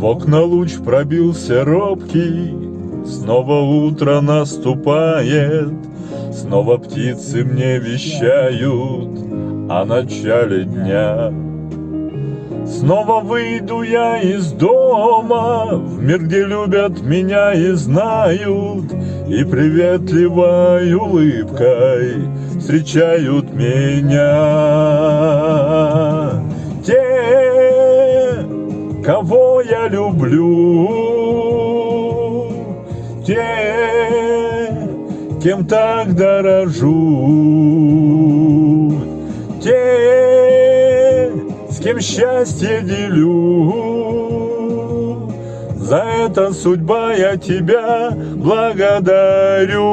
В окна луч пробился робкий, Снова утро наступает, Снова птицы мне вещают О начале дня. Снова выйду я из дома В мир, где любят меня и знают И приветливой улыбкой Встречают меня кого я люблю. Те, кем так дорожу. Те, с кем счастье делю. За это судьба я тебя благодарю